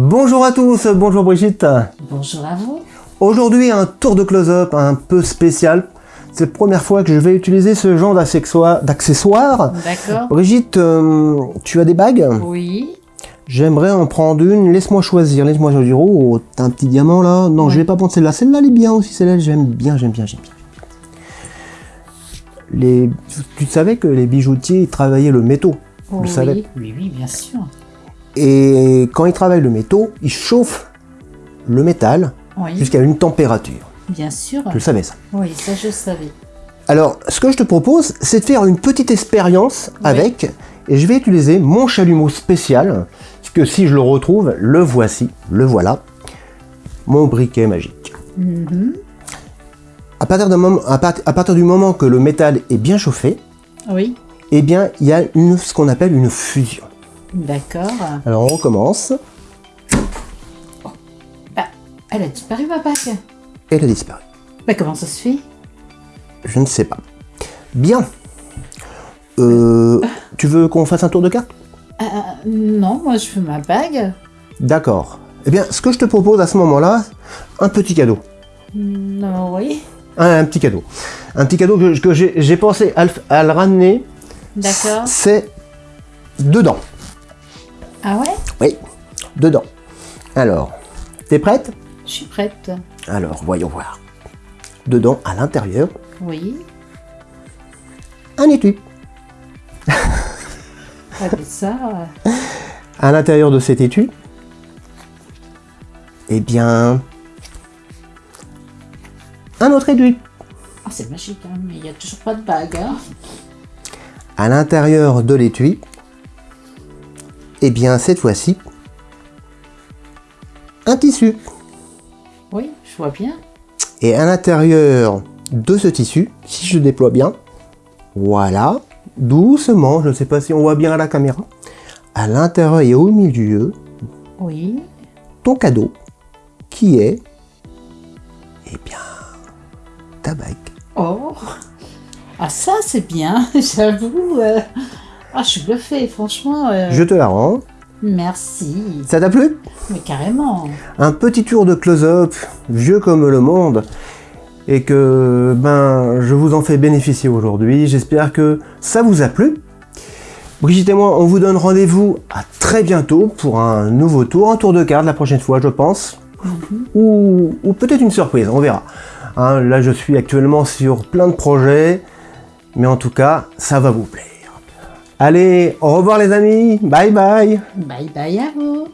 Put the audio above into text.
Bonjour à tous, bonjour Brigitte. Bonjour à vous. Aujourd'hui un tour de close-up un peu spécial. C'est la première fois que je vais utiliser ce genre d'accessoires. D'accord. Brigitte, euh, tu as des bagues? Oui. J'aimerais en prendre une, laisse-moi choisir, laisse-moi choisir. Oh, t'as un petit diamant là? Non, Oui. je vais pas prendre celle-là. Celle-là, elle est bien aussi, celle-là, j'aime bien, j'aime bien, j'aime bien. Les... Tu savais que les bijoutiers ils travaillaient le métaux? Vous le Oui, oui, bien sûr. Et quand ils travaillent le métaux, ils chauffent le métal Oui, jusqu'à une température. bien sûr. Tu le savais ça Oui, ça je savais. Alors, ce que je te propose, c'est de faire une petite expérience Oui. avec, et je vais utiliser mon chalumeau spécial, parce que si je le retrouve, le voici, le voilà, mon briquet magique. Mhm. À partir, d'un moment, à, part- à partir du moment que le métal est bien chauffé, Oui, eh bien, il y a une, ce qu'on appelle une fusion. D'accord. Alors, on recommence, Ah, elle a disparu ma bague. elle a disparu. Mais comment ça se fait? Je ne sais pas. Bien. Euh, tu veux qu'on fasse un tour de carte Ah, Non, moi je veux ma bague. D'accord. Eh bien, ce que je te propose à ce moment-là, un petit cadeau. Non, oui. Un, un petit cadeau. Un petit cadeau que, que j'ai pensé à à le ramener. D'accord. C'est dedans. Ah ouais? Oui, dedans. Alors, t'es prête? Je suis prête. Alors, voyons voir. Dedans, à l'intérieur, Oui. un étui. Ah, mais ça. euh, À l'intérieur de cet étui, eh bien, un autre étui. Ah, c'est magique, hein, mais il n'y a toujours pas de bague. Hein. À l'intérieur de l'étui, eh bien, cette fois-ci, un tissu. Oui, je vois bien. Et à l'intérieur de ce tissu, si je déploie bien, voilà, doucement, je ne sais pas si on voit bien à la caméra, à l'intérieur et au milieu, Oui. ton cadeau, qui est, eh bien, ta bague. Oh Ah ça c'est bien, j'avoue. euh. Ah je suis bluffée, franchement. euh, Je te la rends. Merci. Ça t'a plu? Mais carrément. Un petit tour de close-up, vieux comme le monde, et que ben je vous en fais bénéficier aujourd'hui. J'espère que ça vous a plu. Brigitte et moi, on vous donne rendez-vous à très bientôt pour un nouveau tour, un tour de carte la prochaine fois, je pense. Ou, ou peut-être une surprise, on verra. Hein, là, je suis actuellement sur plein de projets, mais en tout cas, ça va vous plaire. Allez, au revoir les amis, bye bye Bye bye à vous.